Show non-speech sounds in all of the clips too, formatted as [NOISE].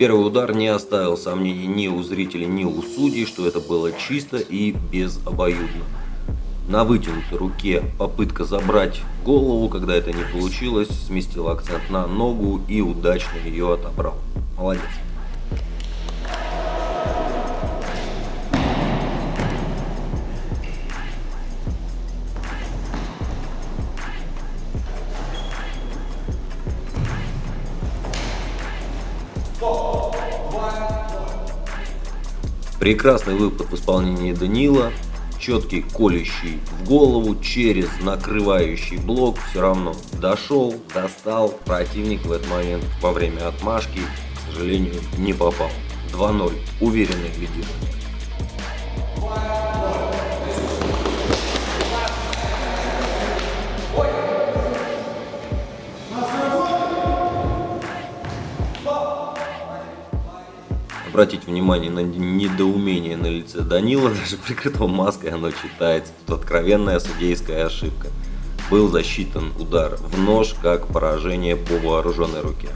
Первый удар не оставил сомнений ни у зрителей, ни у судей, что это было чисто и безобоюдно. На вытянутой руке попытка забрать голову, когда это не получилось, сместил акцент на ногу и удачно ее отобрал. Молодец. Прекрасный выпад в исполнении Данила, четкий колющий в голову через накрывающий блок, все равно дошел, достал, противник в этот момент во время отмашки, к сожалению, не попал. 2-0, уверенный лидирование. Обратить внимание на недоумение на лице Данила, [LAUGHS] даже прикрытого маской оно читается. Тут откровенная судейская ошибка. Был засчитан удар в нож как поражение по вооруженной руке.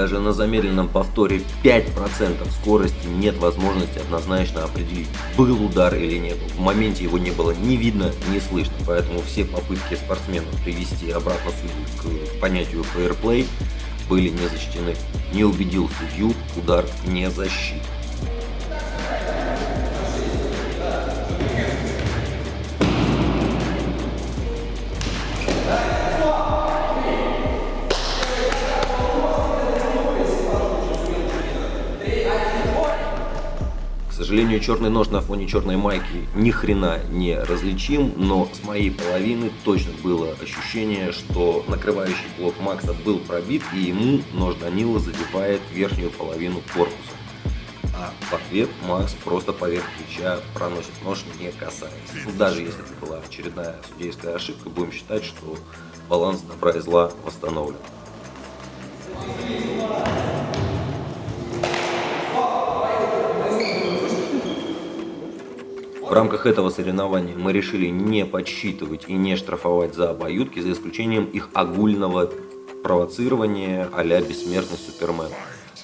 Даже на замедленном повторе 5% скорости нет возможности однозначно определить, был удар или нет. В моменте его не было ни видно, ни слышно. Поэтому все попытки спортсменов привести обратно судью к понятию фейерплей были не защищены. Не убедил судью, удар не защит. Сожалению, черный нож на фоне черной майки ни хрена не различим, но с моей половины точно было ощущение, что накрывающий блок Макса был пробит, и ему нож Данила задевает верхнюю половину корпуса. А в ответ Макс просто поверх плеча проносит нож, не касаясь. Ну, даже если это была очередная судейская ошибка, будем считать, что баланс добра и зла восстановлен. В рамках этого соревнования мы решили не подсчитывать и не штрафовать за обоюдки, за исключением их огульного провоцирования а-ля бессмертный Супермен.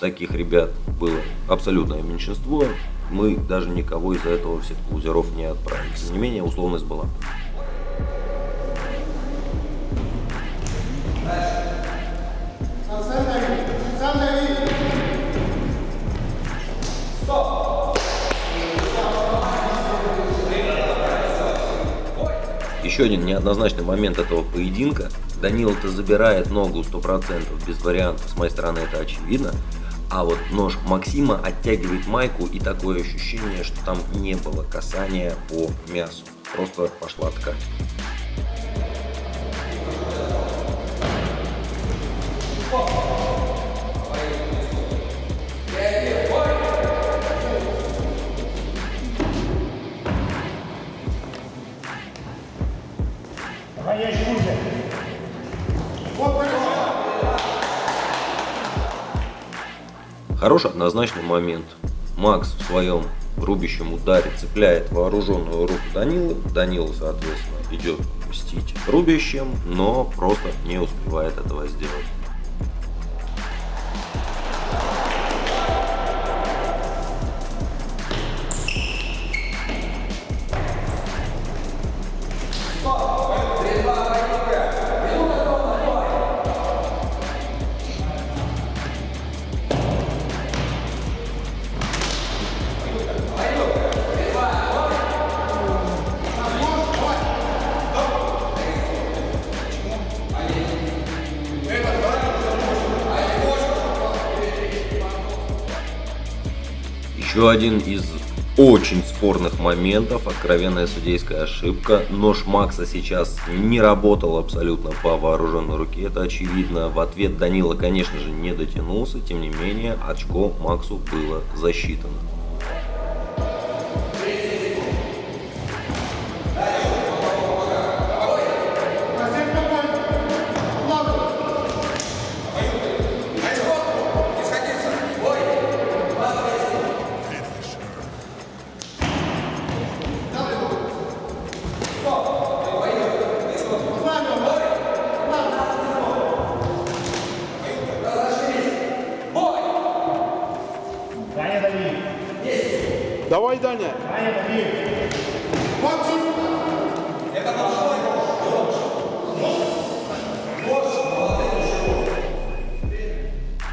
Таких ребят было абсолютное меньшинство, мы даже никого из-за этого всех лузеров не отправили. Тем не менее, условность была. Еще один неоднозначный момент этого поединка. Данил-то забирает ногу 100%, без вариантов, с моей стороны это очевидно. А вот нож Максима оттягивает майку и такое ощущение, что там не было касания по мясу. Просто пошла ткань. Хороший однозначный момент. Макс в своем рубящем ударе цепляет вооруженную руку Данилы. Данила, соответственно, идет мстить рубящим, но просто не успевает этого сделать. Еще один из очень спорных моментов, откровенная судейская ошибка. Нож Макса сейчас не работал абсолютно по вооруженной руке, это очевидно. В ответ Данила, конечно же, не дотянулся, тем не менее, очко Максу было засчитано. Давай, Даня.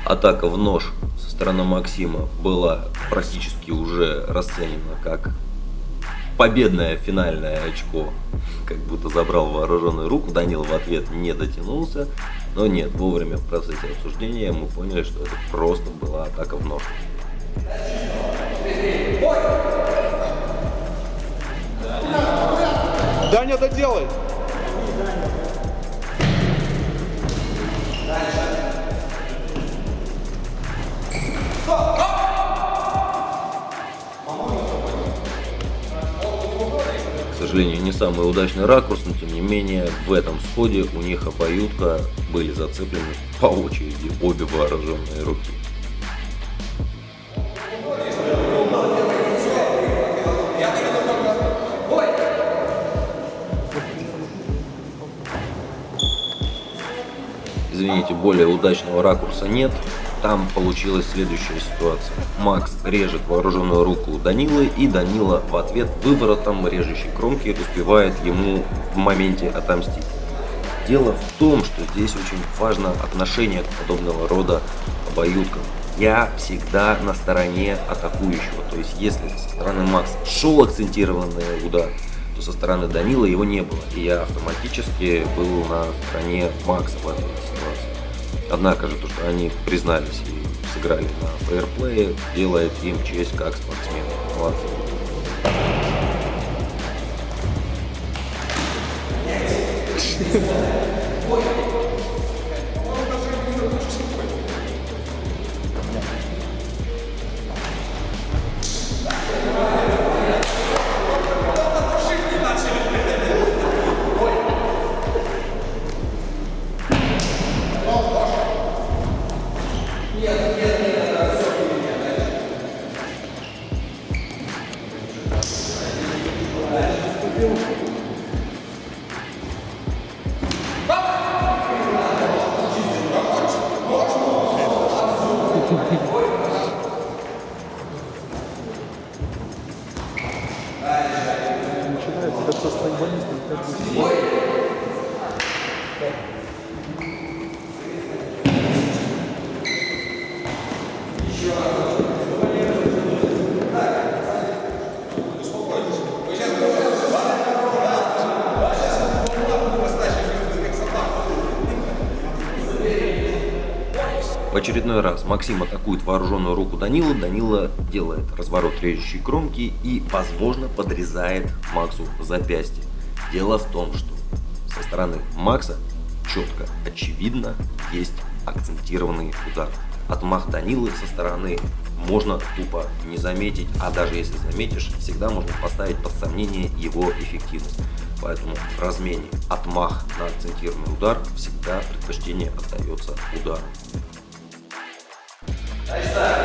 Атака в нож со стороны Максима была практически уже расценена как победное финальное очко. Как будто забрал вооруженную руку, Данил в ответ не дотянулся. Но нет, вовремя в процессе обсуждения мы поняли, что это просто была атака в нож. Даня, доделай. К сожалению, не самый удачный ракурс, но тем не менее в этом сходе у них обоюдка были зацеплены по очереди обе вооруженные руки. Извините, более удачного ракурса нет. Там получилась следующая ситуация. Макс режет вооруженную руку Данилы, и Данила в ответ выворотом режущей кромки успевает ему в моменте отомстить. Дело в том, что здесь очень важно отношение к подобного рода обоюдкам. Я всегда на стороне атакующего. То есть, если со стороны Макса шел акцентированный удар, то со стороны Данила его не было. И я автоматически был на стороне Макса в этой ситуации. Однако же то, что они признались и сыграли на фейерплее, делает им честь как спортсмены. Молодцы. Начинается В очередной раз Максим атакует вооруженную руку Данила, Данила делает разворот режущей кромки и, возможно, подрезает Максу запястье. Дело в том, что со стороны Макса четко, очевидно, есть акцентированный удар. Отмах Данилы со стороны можно тупо не заметить, а даже если заметишь, всегда можно поставить под сомнение его эффективность. Поэтому в размене отмах на акцентированный удар всегда предпочтение отдается удару. Ahí está.